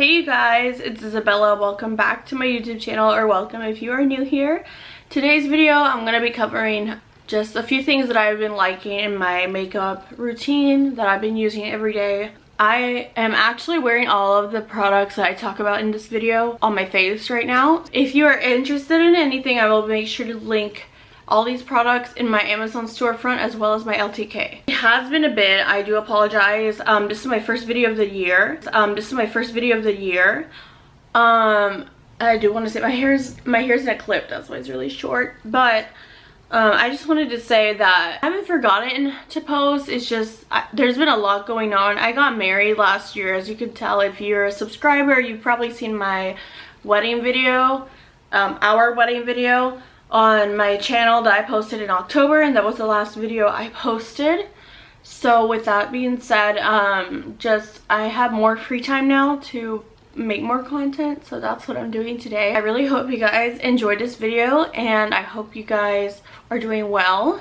Hey you guys, it's Isabella. Welcome back to my YouTube channel, or welcome if you are new here. Today's video, I'm going to be covering just a few things that I've been liking in my makeup routine that I've been using every day. I am actually wearing all of the products that I talk about in this video on my face right now. If you are interested in anything, I will make sure to link all these products in my Amazon storefront as well as my LTK. It has been a bit, I do apologize. Um, this is my first video of the year. Um, this is my first video of the year. Um, I do want to say my hair's my hair's in a clip, that's why it's really short. But um, I just wanted to say that I haven't forgotten to post. It's just, I, there's been a lot going on. I got married last year, as you can tell. If you're a subscriber, you've probably seen my wedding video, um, our wedding video on my channel that I posted in October and that was the last video I posted. So with that being said, um, just I have more free time now to make more content so that's what I'm doing today. I really hope you guys enjoyed this video and I hope you guys are doing well.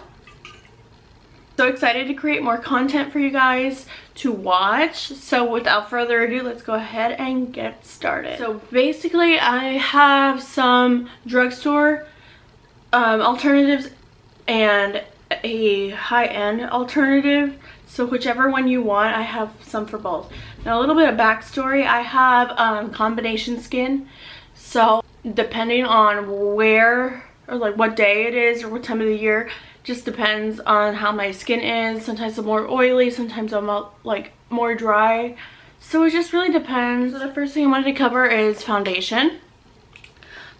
So excited to create more content for you guys to watch. So without further ado, let's go ahead and get started. So basically I have some drugstore um, alternatives and a high-end alternative. So whichever one you want i have some for both. Now a little bit of backstory. I have um, combination skin. So depending on where or like what day it is or what time of the year just depends on how my skin is. Sometimes i'm more oily sometimes i'm like more dry. So it just really depends. So the first thing i wanted to cover is foundation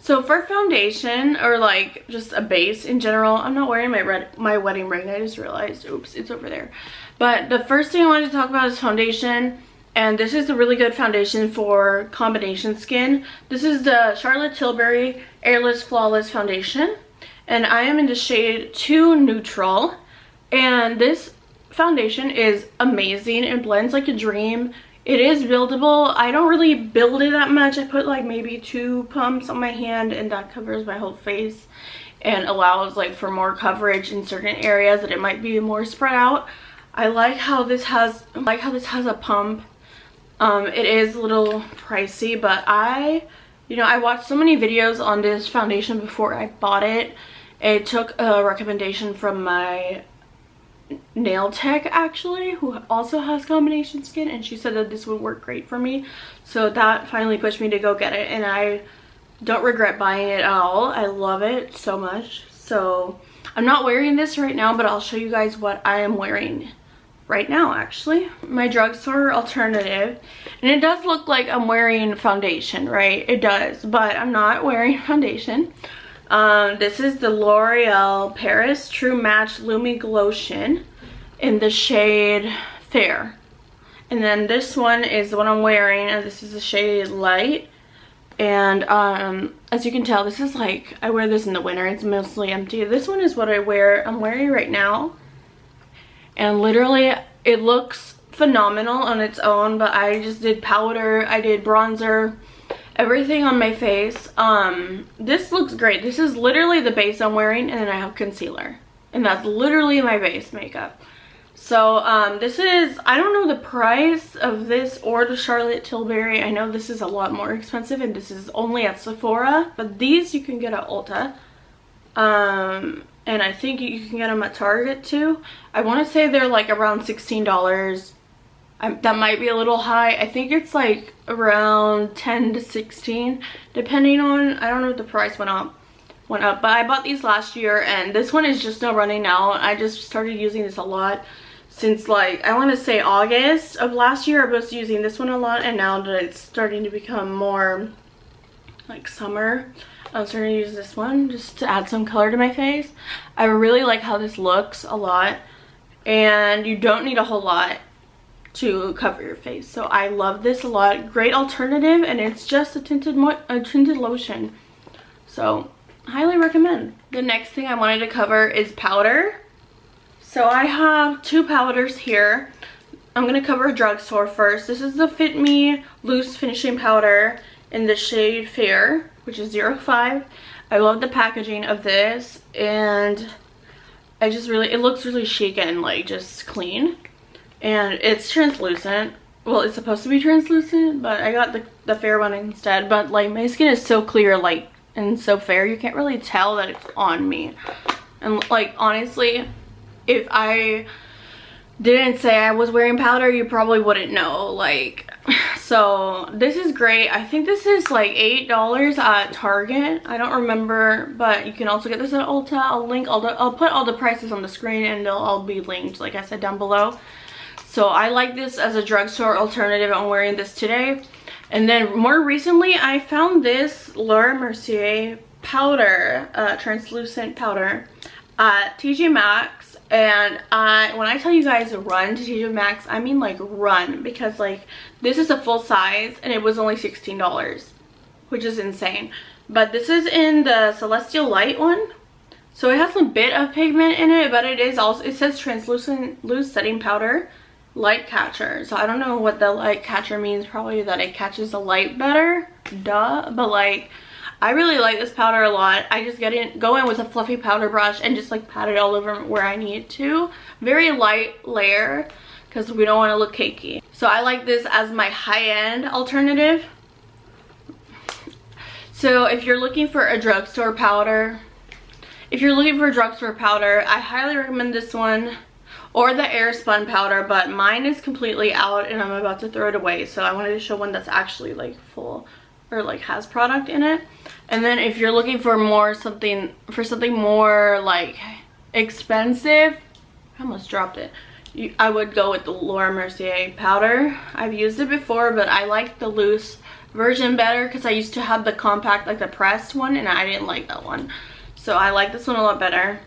so for foundation or like just a base in general, I'm not wearing my red my wedding ring. I just realized, oops, it's over there. But the first thing I wanted to talk about is foundation. And this is a really good foundation for combination skin. This is the Charlotte Tilbury Airless Flawless Foundation. And I am in the shade 2 Neutral. And this foundation is amazing. It blends like a dream. It is buildable. I don't really build it that much. I put like maybe two pumps on my hand and that covers my whole face and allows like for more coverage in certain areas that it might be more spread out. I like how this has I like how this has a pump. Um, it is a little pricey, but I, you know, I watched so many videos on this foundation before I bought it. It took a recommendation from my nail tech actually who also has combination skin and she said that this would work great for me. So that finally pushed me to go get it and i don't regret buying it at all. I love it so much. So i'm not wearing this right now but i'll show you guys what i am wearing right now actually. My drugstore alternative and it does look like i'm wearing foundation right? It does but i'm not wearing foundation um, this is the L'Oreal Paris True Match Lumi Glotion in the shade Fair. And then this one is the one I'm wearing, and this is the shade Light. And um, as you can tell, this is like, I wear this in the winter. It's mostly empty. This one is what I wear, I'm wearing right now. And literally, it looks phenomenal on its own, but I just did powder, I did bronzer, everything on my face. Um, this looks great. This is literally the base I'm wearing, and then I have concealer. And that's literally my base makeup. So um, this is, I don't know the price of this or the Charlotte Tilbury. I know this is a lot more expensive and this is only at Sephora. But these you can get at Ulta. Um, and I think you can get them at Target too. I want to say they're like around $16. I, that might be a little high. I think it's like around 10 to 16 depending on, I don't know if the price went up went up but i bought these last year and this one is just now running out i just started using this a lot since like I want to say August of last year. I was using this one a lot and now that it's starting to become more like summer I'm starting to use this one just to add some color to my face. I really like how this looks a lot and you don't need a whole lot to cover your face so I love this a lot great alternative and it's just a tinted a tinted lotion so highly recommend the next thing I wanted to cover is powder so I have two powders here. I'm to cover drugstore first. This is the Fit Me Loose Finishing Powder in the shade Fair, which is 05. I love the packaging of this and I just really, it looks really chic and like just clean. And it's translucent. Well it's supposed to be translucent but i got the, the fair one instead. But like my skin is so clear like and so fair you can't really tell that it's on me. And like honestly if i didn't say i was wearing powder you probably wouldn't know like so this is great. I think this is like eight dollars at target. I don't remember but you can also get this at ulta. I'll link all the i'll put all the prices on the screen and they'll all be linked like i said down below so I like this as a drugstore alternative. I'm wearing this today. And then more recently, I found this Laura Mercier powder, uh, translucent powder at TJ Maxx. And I, when I tell you guys run to TJ Maxx, I mean like run because like this is a full size and it was only $16, which is insane. But this is in the Celestial Light one. So it has a bit of pigment in it, but it is also, it says translucent loose setting powder light catcher. So i don't know what the light catcher means. Probably that it catches the light better. Duh. But like i really like this powder a lot. I just get in go in with a fluffy powder brush and just like pat it all over where i need to. Very light layer because we don't want to look cakey. So i like this as my high-end alternative. So if you're looking for a drugstore powder if you're looking for a drugstore powder i highly recommend this one or the air spun powder, but mine is completely out and I'm about to throw it away. So I wanted to show one that's actually like full or like has product in it. And then if you're looking for more something, for something more like expensive, I almost dropped it. You, I would go with the Laura Mercier powder. I've used it before, but I like the loose version better because I used to have the compact, like the pressed one, and I didn't like that one. So I like this one a lot better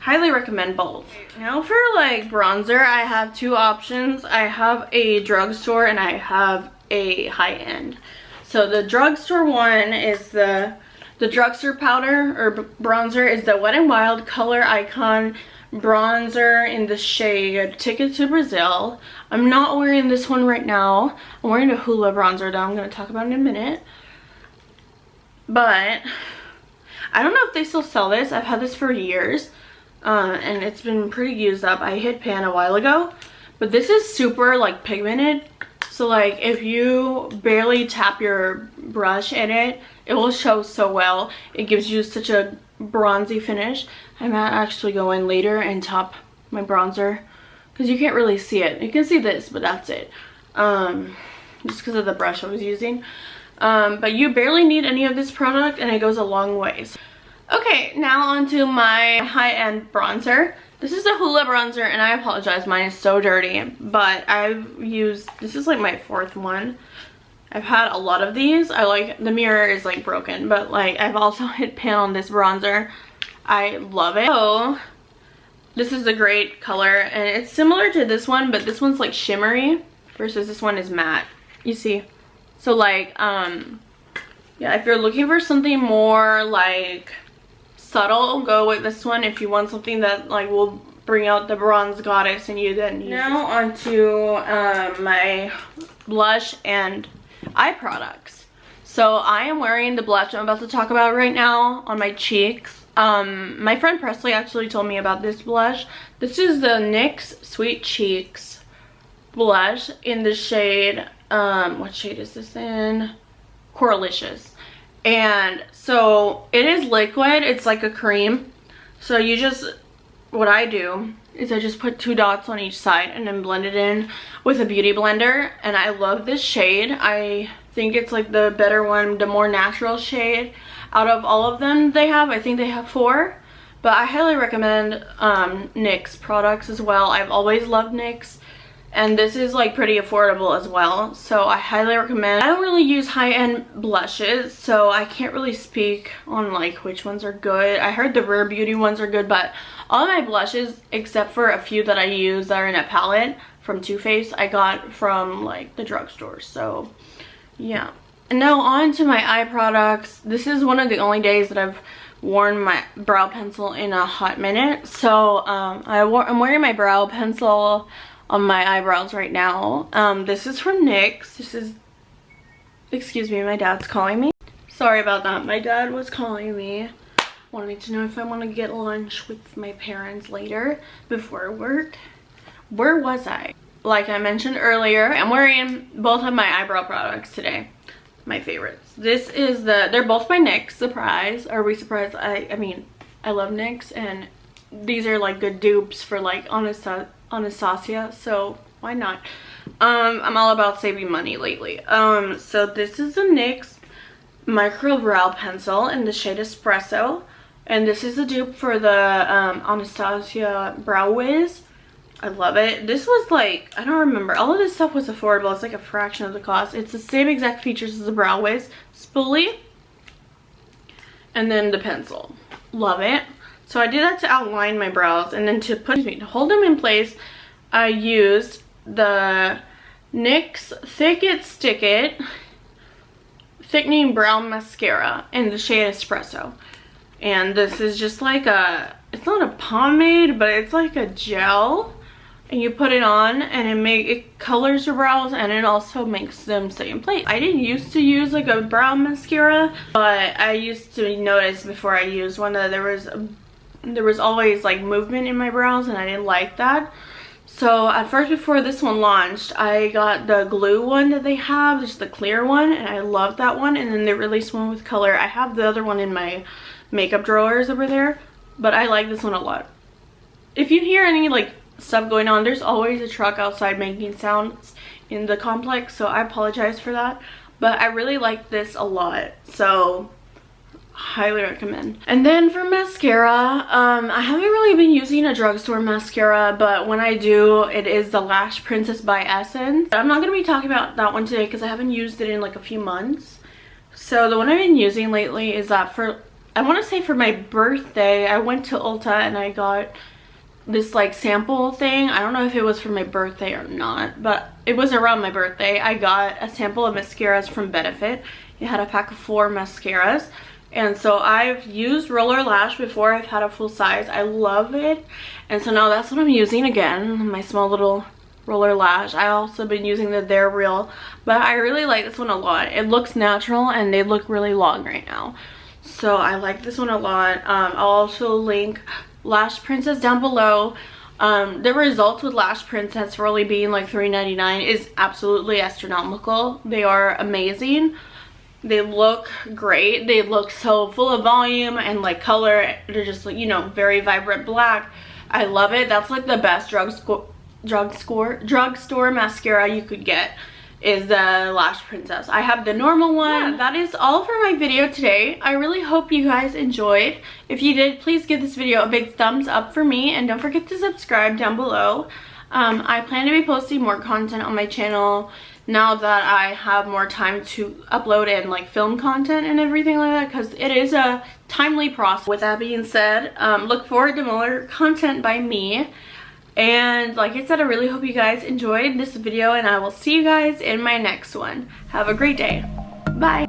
highly recommend both. Now for like bronzer i have two options. I have a drugstore and i have a high-end. So the drugstore one is the the drugstore powder or bronzer is the wet and wild color icon bronzer in the shade ticket to brazil. I'm not wearing this one right now. I'm wearing a hoola bronzer that i'm going to talk about in a minute. But i don't know if they still sell this. I've had this for years uh, and it's been pretty used up. I hit pan a while ago, but this is super like pigmented. So like if you barely tap your brush in it, it will show so well. It gives you such a bronzy finish. I might actually go in later and top my bronzer because you can't really see it. You can see this, but that's it. Um, just because of the brush I was using. Um, but you barely need any of this product and it goes a long way. So Okay, now onto my high-end bronzer. This is a Hoola bronzer, and I apologize, mine is so dirty, but I've used, this is like my fourth one. I've had a lot of these. I like, the mirror is like broken, but like I've also hit pan on this bronzer. I love it. Oh, this is a great color, and it's similar to this one, but this one's like shimmery versus this one is matte. You see? So like, um, yeah, if you're looking for something more like subtle go with this one. If you want something that like will bring out the bronze goddess in you then use now onto um, my blush and eye products. So i am wearing the blush i'm about to talk about right now on my cheeks. Um, my friend presley actually told me about this blush. This is the nyx sweet cheeks blush in the shade um what shade is this in? Coralicious and so it is liquid it's like a cream. So you just what i do is i just put two dots on each side and then blend it in with a beauty blender. And i love this shade. I think it's like the better one the more natural shade out of all of them they have. I think they have four. But i highly recommend um nyx products as well. I've always loved nyx and this is like pretty affordable as well so i highly recommend. I don't really use high-end blushes so i can't really speak on like which ones are good. I heard the rare beauty ones are good but all my blushes except for a few that i use that are in a palette from Too Faced i got from like the drugstore so yeah. And now on to my eye products. This is one of the only days that i've worn my brow pencil in a hot minute so um, I I'm wearing my brow pencil on my eyebrows right now. Um, this is from NYX. This is, excuse me, my dad's calling me. Sorry about that. My dad was calling me. Wanted to know if I want to get lunch with my parents later before work. Where was I? like I mentioned earlier, I'm wearing both of my eyebrow products today. My favorites. This is the, they're both by NYX, surprise. Are we surprised? I, I mean, I love NYX and these are like good dupes for like Anastasia, so why not? Um, I'm all about saving money lately. Um, so this is a NYX micro brow pencil in the shade Espresso. And this is a dupe for the um, Anastasia Brow Wiz. I love it. This was like, I don't remember. All of this stuff was affordable. It's like a fraction of the cost. It's the same exact features as the Brow Wiz. Spoolie. And then the pencil. Love it. So I did that to outline my brows. And then to put, me, to hold them in place, I used the NYX Thick It Stick It Thickening Brow Mascara in the shade Espresso. And this is just like a, it's not a pomade, but it's like a gel. And you put it on and it make it colors your brows and it also makes them stay in place. I didn't used to use like a brow mascara, but I used to notice before I used one that there was there was always like movement in my brows and I didn't like that. So at first before this one launched, I got the glue one that they have, just the clear one, and I love that one. And then they released one with color. I have the other one in my makeup drawers over there, but I like this one a lot. If you hear any like stuff going on, there's always a truck outside making sounds in the complex, so I apologize for that. But I really like this a lot, so highly recommend. And then for mascara, um, I haven't really been using a drugstore mascara, but when I do, it is the Lash Princess by Essence. I'm not going to be talking about that one today because I haven't used it in like a few months. So the one I've been using lately is that for, I want to say for my birthday, I went to Ulta and I got this like sample thing. I don't know if it was for my birthday or not, but it was around my birthday. I got a sample of mascaras from Benefit. It had a pack of four mascaras and so I've used Roller Lash before I've had a full size. I love it. And so now that's what I'm using again, my small little roller lash. I also been using the They're Real, but I really like this one a lot. It looks natural and they look really long right now. So I like this one a lot. Um, I'll also link Lash Princess down below. Um, the results with Lash Princess only being like $3.99 is absolutely astronomical. They are amazing. They look great. They look so full of volume and like color. They're just like, you know, very vibrant black. I love it. That's like the best drug score drug score drugstore mascara you could get is the Lash Princess. I have the normal one. Yeah, that is all for my video today. I really hope you guys enjoyed. If you did, please give this video a big thumbs up for me and don't forget to subscribe down below. Um, I plan to be posting more content on my channel now that I have more time to upload and like film content and everything like that because it is a timely process. With that being said, um, look forward to more content by me. And like I said, I really hope you guys enjoyed this video and I will see you guys in my next one. Have a great day. Bye.